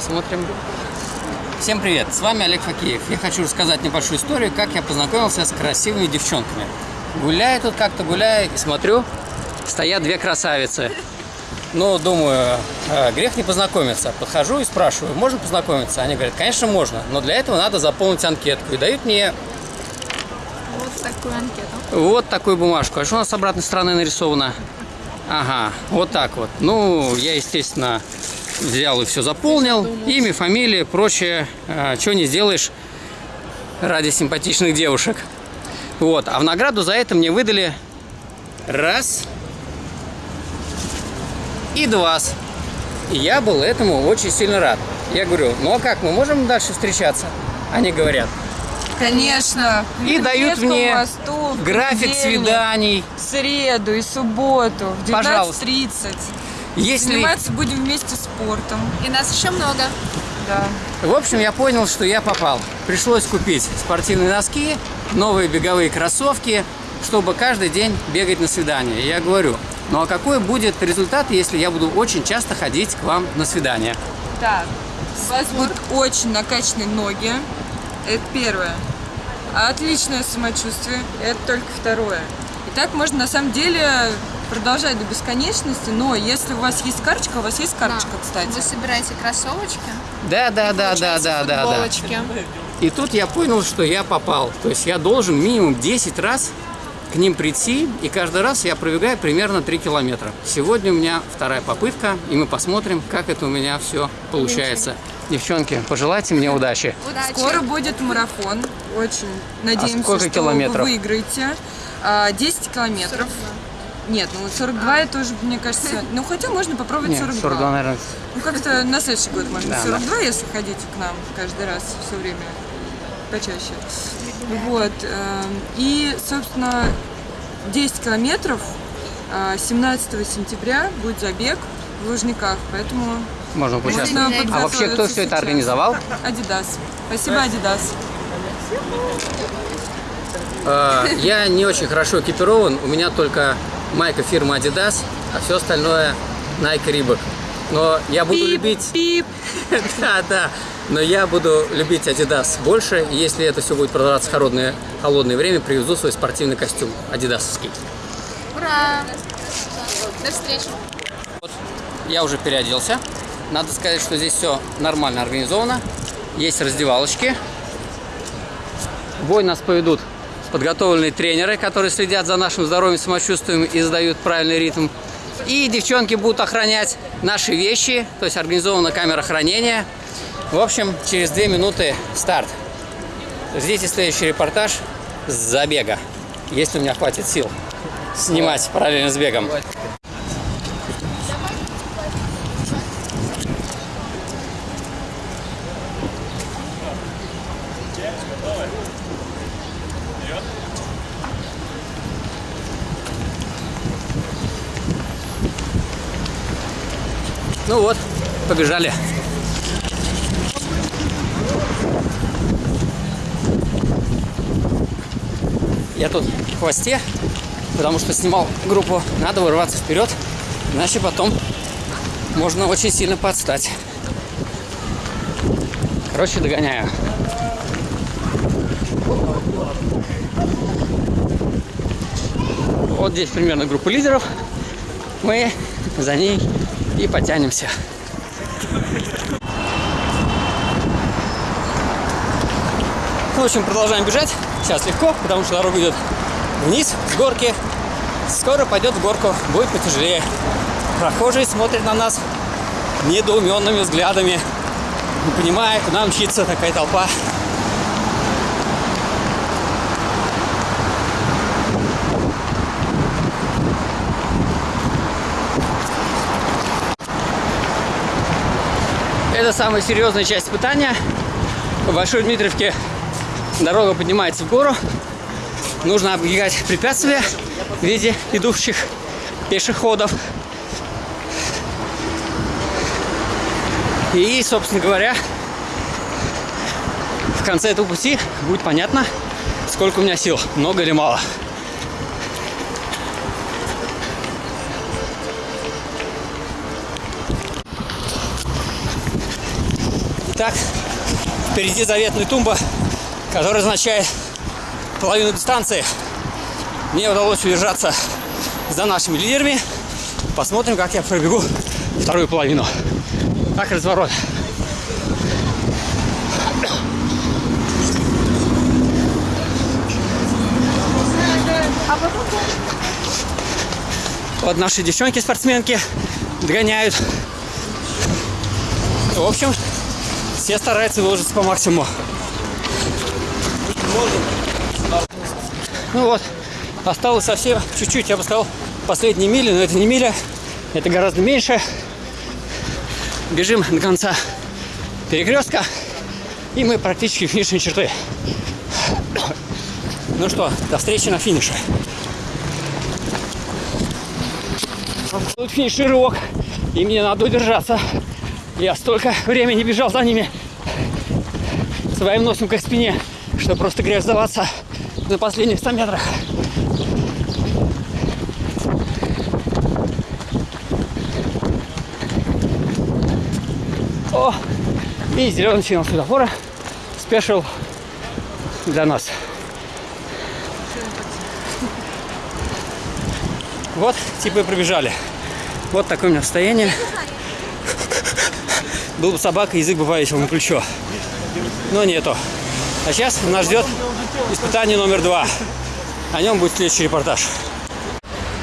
посмотрим. Всем привет, с вами Олег Факеев. Я хочу рассказать небольшую историю, как я познакомился с красивыми девчонками. Гуляю тут как-то, гуляю, и смотрю, стоят две красавицы. Ну, думаю, э, грех не познакомиться. Подхожу и спрашиваю, можно познакомиться? Они говорят, конечно, можно, но для этого надо заполнить анкетку. И дают мне Вот такую анкету. вот такую бумажку. А что у нас с обратной стороны нарисовано? Ага, вот так вот. Ну, я, естественно, взял и все заполнил. Имя, фамилия, прочее. что не сделаешь ради симпатичных девушек. Вот. А в награду за это мне выдали раз и два. И я был этому очень сильно рад. Я говорю, ну а как, мы можем дальше встречаться? Они говорят, Конечно. И дают мне мосту график свиданий. В среду и субботу в Пожалуйста. 19.30. Если... Заниматься будем вместе спортом. И нас еще много. Да. В общем, я понял, что я попал. Пришлось купить спортивные носки, новые беговые кроссовки, чтобы каждый день бегать на свидание. Я говорю, ну а какой будет результат, если я буду очень часто ходить к вам на свидание? Так. У вас будут очень накачанные ноги. Это первое. Отличное самочувствие. Это только второе. И так можно на самом деле продолжать до бесконечности, но если у вас есть карточка, у вас есть карточка, Да. кстати. Вы собираете кроссовочки? Да, да, да, да, да, да, да. И тут я понял, что я попал. То есть я должен минимум 10 раз к ним прийти, и каждый раз я пробегаю примерно 3 километра. Сегодня у меня вторая попытка, и мы посмотрим, как это у меня все получается. Девчонки, пожелайте мне удачи. Удачи. Скоро будет марафон. Очень надеемся, А сколько что километров? вы выиграете. А, 10 километров. Нет, ну вот 42 это уже, мне кажется... Ну, хотя можно попробовать Нет, 42. 42, наверное. Ну, как-то на следующий год можно Да, 42, если ходить к нам каждый раз все время почаще. Вот. э, И, собственно, 10 километров э, 17 сентября будет забег в Лужниках, поэтому Можно можно поучаствовать. А вообще, кто все это организовал? Адидас. Спасибо, Адидас. Э, Я не очень хорошо экипирован, у меня только майка фирмы Adidas, а все остальное Nike Reebok. Но я буду любить... Пип. Да, да. Но я буду любить Adidas больше, и если это все будет продаваться в холодное, холодное время, привезу свой спортивный костюм адидасовский. Ура! До встречи. Я уже переоделся. Надо сказать, что здесь все нормально организовано. Есть раздевалочки. Бой нас поведут подготовленные тренеры, которые следят за нашим здоровьем, самочувствием и задают правильный ритм. И девчонки будут охранять наши вещи, то есть организована камера хранения. В общем, через две минуты старт. Ждите следующий репортаж с забега, если у меня хватит сил снимать параллельно с бегом. Ну вот, побежали. Я тут в хвосте, потому что снимал группу. Надо вырваться вперед, иначе потом можно очень сильно подстать. Короче, догоняю. Вот здесь примерно группа лидеров. Мы за ней и потянемся. В общем, продолжаем бежать. Сейчас легко, потому что дорога идет вниз, с горки. Скоро пойдет в горку, будет потяжелее. Прохожие смотрят на нас недоуменными взглядами, не понимая, куда мчится такая толпа. Это самая серьезная часть испытания. В Большой Дмитриевке дорога поднимается в гору. Нужно оббегать препятствия в виде идущих пешеходов. И, собственно говоря, в конце этого пути будет понятно, сколько у меня сил, много или мало. Так, впереди заветная тумба, которая означает половину дистанции. Мне удалось удержаться за нашими лидерами. Посмотрим, как я пробегу вторую половину. Так, разворот. Вот наши девчонки-спортсменки догоняют. В общем, все стараются выложиться по максимуму. Ну вот, осталось совсем чуть-чуть, я бы сказал, последние мили, но это не миля, это гораздо меньше. Бежим до конца перекрестка, и мы практически финишной черты. Ну что, до встречи на финише. Тут финишировок, и мне надо удержаться. Я столько времени бежал за ними своим носом к спине, что просто грех сдаваться на последних 100 метрах. О, и зеленый сигнал светофора. Спешил для нас. Вот, типа и пробежали. Вот такое у меня состояние. Был бы собака, язык бы повесил на плечо. Но нету. А сейчас нас ждет испытание номер два. О нем будет следующий репортаж.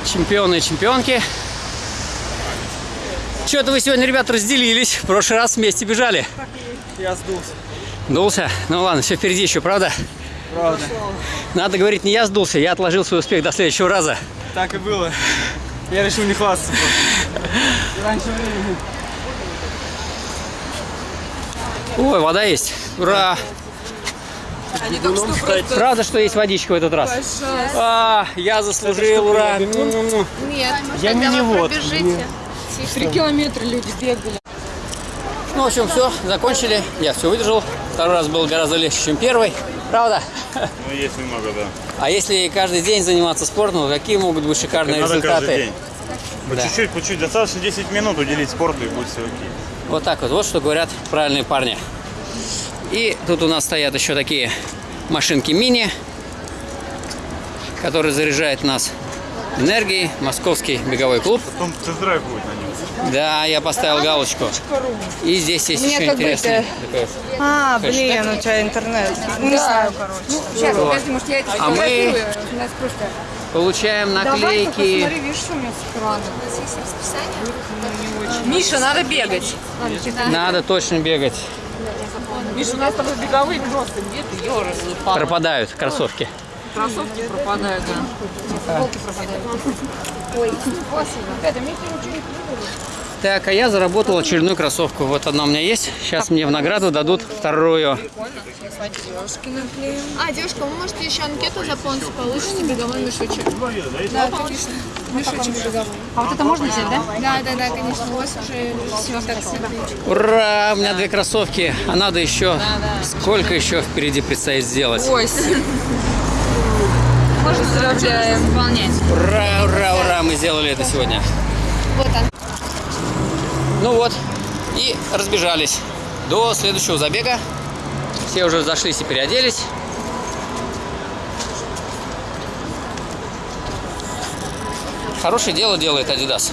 Чемпионы и чемпионки. Что-то вы сегодня, ребята, разделились. В прошлый раз вместе бежали. Я сдулся. Дулся? Ну ладно, все впереди еще, правда? Правда. Надо говорить, не я сдулся, я отложил свой успех до следующего раза. Так и было. Я решил не хвастаться. Раньше времени. Ой, вода есть. Ура! Они только что просто... Правда, что есть водичка в этот раз? Пожалуйста. А, я заслужил, ура! Нет, Я хотя вы минивод. пробежите. Три километра люди бегали. Ну, в общем, все, закончили. Я все выдержал. Второй раз был гораздо легче, чем первый. Правда? Ну, есть немного, да. А если каждый день заниматься спортом, то какие могут быть шикарные Надо результаты? каждый день. По Да. чуть-чуть, по чуть-чуть. Достаточно 10 минут уделить спорту и будет все окей. Вот так вот. Вот что говорят правильные парни. И тут у нас стоят еще такие машинки мини, которые заряжают нас энергией. Московский беговой клуб. Потом тест-драйв будет на нем. Да, я поставил галочку. И здесь есть еще интересный А, блин, у тебя интернет. Не знаю, короче. Сейчас, Вот. подожди, может, я это А мы получаем Давай, наклейки. посмотри, видишь, что у меня с экрана. У нас есть расписание. Миша, надо бегать. Надо точно бегать. Миша, у нас тобой беговые просто где ты, ёры, Пропадают кроссовки. Кроссовки пропадают, да. Так, а я заработал очередную кроссовку. Вот одна у меня есть. Сейчас мне в награду дадут вторую. А, девушка, вы можете еще анкету заполнить, получите беговой мешочек. Да, конечно. Мешочек беговой. А вот это можно взять, да? Да, да, да, конечно. У вас уже все так себе. Ура! У меня две кроссовки. А надо еще... Сколько еще впереди предстоит сделать? Восемь. Поздравляем. Выполнять. Ура, ура, ура! Мы сделали это сегодня. Вот он. Ну вот. И разбежались. До следующего забега. Все уже зашлись и переоделись. Хорошее дело делает Adidas.